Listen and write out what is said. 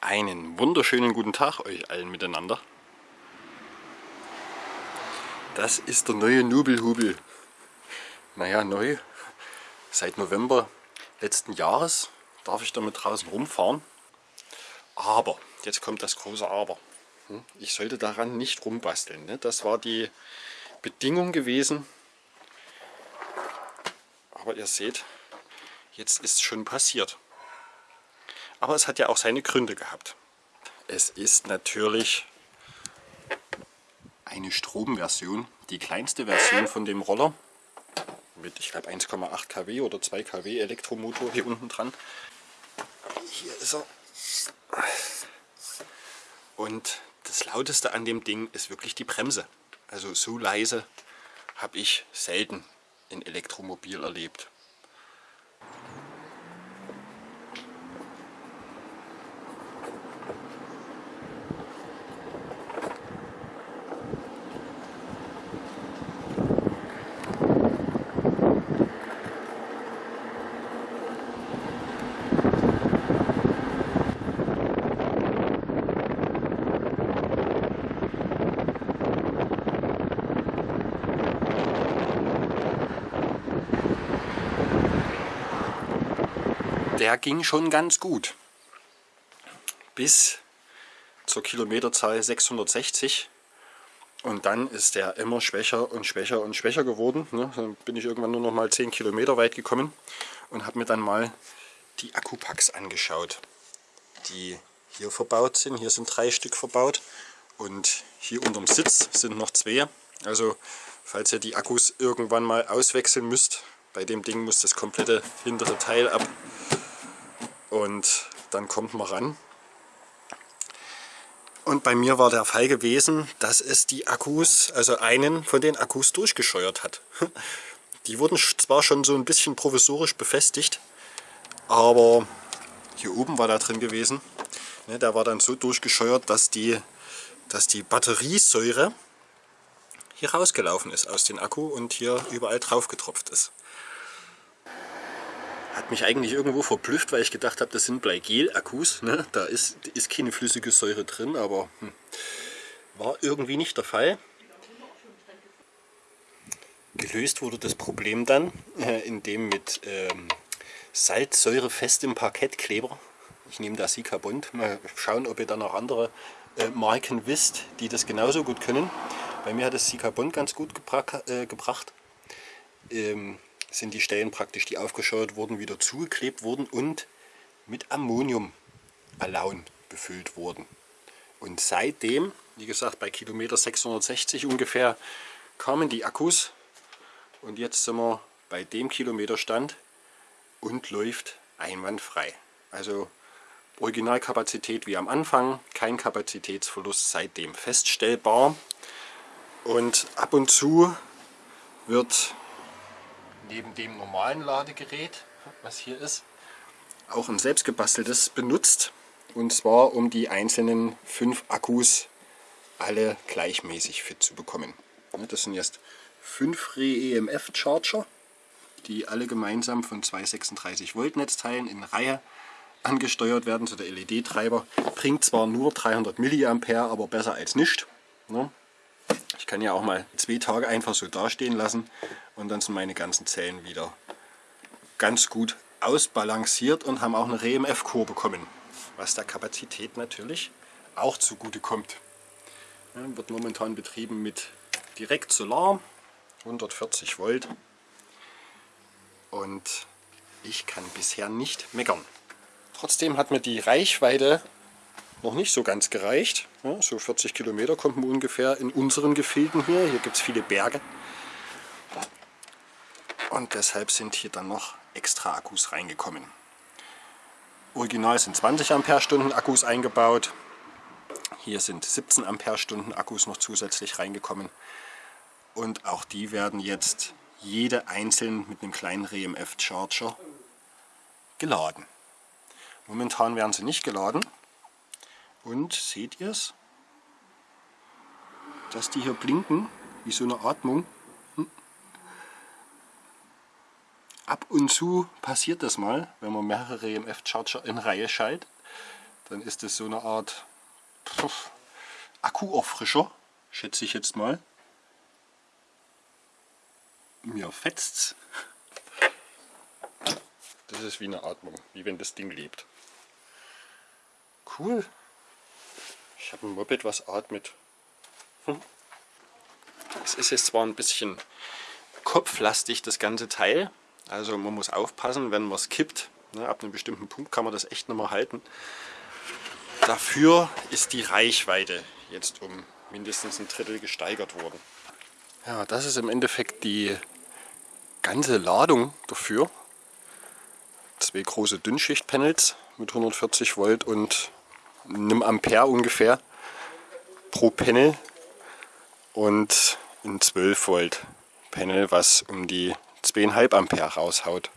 Einen wunderschönen guten Tag euch allen miteinander. Das ist der neue Nubelhubel. Naja, neu. Seit November letzten Jahres darf ich damit draußen rumfahren. Aber, jetzt kommt das große Aber. Hm? Ich sollte daran nicht rumbasteln. Ne? Das war die Bedingung gewesen. Aber ihr seht, jetzt ist es schon passiert. Aber es hat ja auch seine Gründe gehabt. Es ist natürlich eine Stromversion, die kleinste Version von dem Roller mit, ich glaube, 1,8 kW oder 2 kW Elektromotor hier unten dran. Hier ist er. Und das lauteste an dem Ding ist wirklich die Bremse. Also so leise habe ich selten in Elektromobil erlebt. Der ging schon ganz gut. Bis zur Kilometerzahl 660. Und dann ist der immer schwächer und schwächer und schwächer geworden. Ne? Dann bin ich irgendwann nur noch mal 10 Kilometer weit gekommen und habe mir dann mal die Akkupacks angeschaut, die hier verbaut sind. Hier sind drei Stück verbaut und hier unterm Sitz sind noch zwei. Also falls ihr die Akkus irgendwann mal auswechseln müsst, bei dem Ding muss das komplette hintere Teil ab und dann kommt man ran. Und bei mir war der Fall gewesen, dass es die Akkus, also einen von den Akkus durchgescheuert hat. Die wurden zwar schon so ein bisschen provisorisch befestigt, aber hier oben war da drin gewesen. Ne, der war dann so durchgescheuert, dass die, dass die Batteriesäure hier rausgelaufen ist aus dem Akku und hier überall drauf getropft ist hat mich eigentlich irgendwo verblüfft, weil ich gedacht habe, das sind Bleigel-Akkus. Ne? Da ist, ist keine flüssige Säure drin, aber hm, war irgendwie nicht der Fall. Gelöst wurde das Problem dann, äh, indem mit ähm, salzsäurefestem Parkettkleber, ich nehme da Sika Bond, mal schauen, ob ihr da noch andere äh, Marken wisst, die das genauso gut können. Bei mir hat das Sika Bond ganz gut gebra äh, gebracht. Ähm, sind die Stellen praktisch, die aufgescheuert wurden, wieder zugeklebt wurden und mit Ammoniumballon befüllt wurden. Und seitdem, wie gesagt bei Kilometer 660 ungefähr, kamen die Akkus und jetzt sind wir bei dem Kilometerstand und läuft einwandfrei. Also Originalkapazität wie am Anfang, kein Kapazitätsverlust seitdem feststellbar. Und ab und zu wird neben dem normalen Ladegerät, was hier ist, auch ein selbstgebasteltes benutzt. Und zwar um die einzelnen fünf Akkus alle gleichmäßig fit zu bekommen. Das sind jetzt fünf Re-EMF Charger, die alle gemeinsam von zwei 36 Volt Netzteilen in Reihe angesteuert werden. So der LED-Treiber bringt zwar nur 300 mA, aber besser als nicht. Kann ja auch mal zwei Tage einfach so dastehen lassen und dann sind meine ganzen Zellen wieder ganz gut ausbalanciert und haben auch eine RMF-Core bekommen, was der Kapazität natürlich auch zugute kommt. Ja, wird momentan betrieben mit direkt Solar, 140 Volt und ich kann bisher nicht meckern. Trotzdem hat mir die Reichweite noch nicht so ganz gereicht. Ja, so 40 Kilometer kommt man ungefähr in unseren Gefilden hier. Hier gibt es viele Berge. Und deshalb sind hier dann noch extra Akkus reingekommen. Original sind 20 Ampere-Stunden Akkus eingebaut. Hier sind 17 Ampere-Stunden Akkus noch zusätzlich reingekommen. Und auch die werden jetzt jede einzeln mit einem kleinen RMF-Charger geladen. Momentan werden sie nicht geladen. Und seht ihr es? Dass die hier blinken, wie so eine Atmung. Hm. Ab und zu passiert das mal, wenn man mehrere EMF-Charger in Reihe schaltet, dann ist es so eine Art Akkuauffrischer, schätze ich jetzt mal. Mir fetzt's. Das ist wie eine Atmung, wie wenn das Ding lebt. Cool. Ich habe ein Moped, was atmet. Hm. Es ist jetzt zwar ein bisschen kopflastig, das ganze Teil. Also man muss aufpassen, wenn man es kippt. Ne, ab einem bestimmten Punkt kann man das echt nicht mehr halten. Dafür ist die Reichweite jetzt um mindestens ein Drittel gesteigert worden. Ja, das ist im Endeffekt die ganze Ladung dafür. Zwei große Dünnschichtpanels mit 140 Volt und einem Ampere ungefähr pro Panel und ein 12 Volt Panel, was um die 2,5 Ampere raushaut.